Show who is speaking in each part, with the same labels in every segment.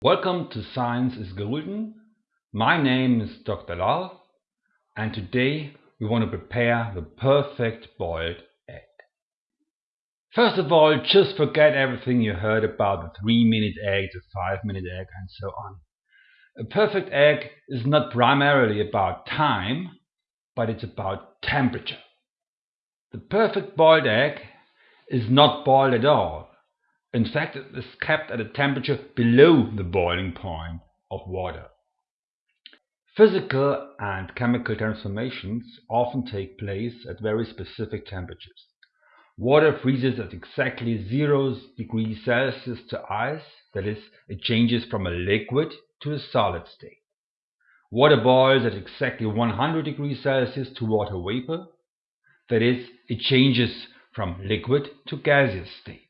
Speaker 1: Welcome to Science is Golden. My name is Dr. Lal and today we want to prepare the perfect boiled egg. First of all, just forget everything you heard about the 3 minute egg, the 5 minute egg and so on. A perfect egg is not primarily about time, but it's about temperature. The perfect boiled egg is not boiled at all in fact, it is kept at a temperature below the boiling point of water. Physical and chemical transformations often take place at very specific temperatures. Water freezes at exactly 0 degrees Celsius to ice, that is, it changes from a liquid to a solid state. Water boils at exactly 100 degrees Celsius to water vapor, that is, it changes from liquid to gaseous state.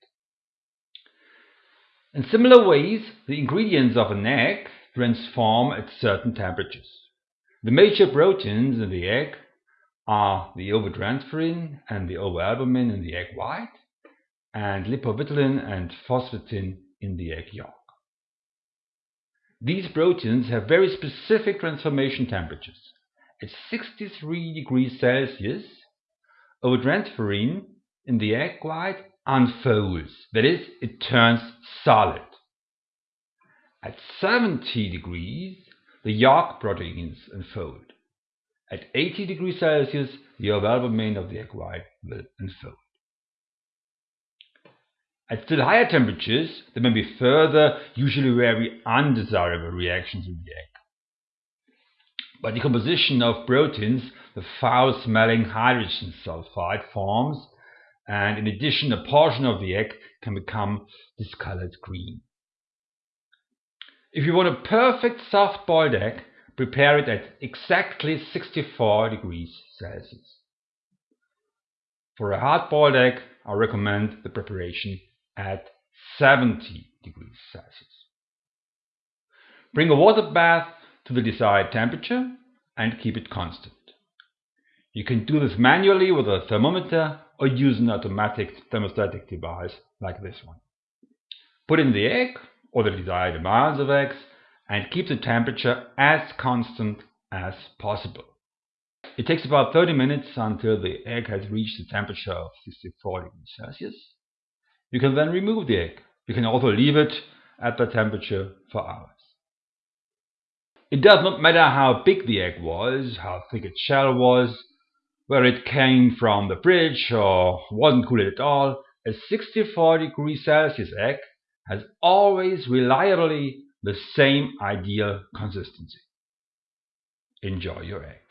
Speaker 1: In similar ways, the ingredients of an egg transform at certain temperatures. The major proteins in the egg are the ovotransferrin and the ovoalbumin in the egg white, and lipovitellin and phosvitin in the egg yolk. These proteins have very specific transformation temperatures. At 63 degrees Celsius, ovotransferrin in the egg white unfolds, that is, it turns solid. At 70 degrees, the yolk proteins unfold. At 80 degrees Celsius, the ovoalbumin of the egg white will unfold. At still higher temperatures, there may be further, usually very undesirable reactions in the egg. By decomposition of proteins, the foul-smelling hydrogen sulfide forms and in addition a portion of the egg can become discolored green. If you want a perfect soft boiled egg, prepare it at exactly 64 degrees Celsius. For a hard boiled egg, I recommend the preparation at 70 degrees Celsius. Bring a water bath to the desired temperature and keep it constant. You can do this manually with a thermometer or use an automatic thermostatic device like this one. Put in the egg or the desired amounts of eggs and keep the temperature as constant as possible. It takes about 30 minutes until the egg has reached the temperature of 64 degrees Celsius. You can then remove the egg. You can also leave it at that temperature for hours. It does not matter how big the egg was, how thick its shell was, where it came from the fridge or wasn't cooled at all, a 64 degrees Celsius egg has always reliably the same ideal consistency. Enjoy your egg.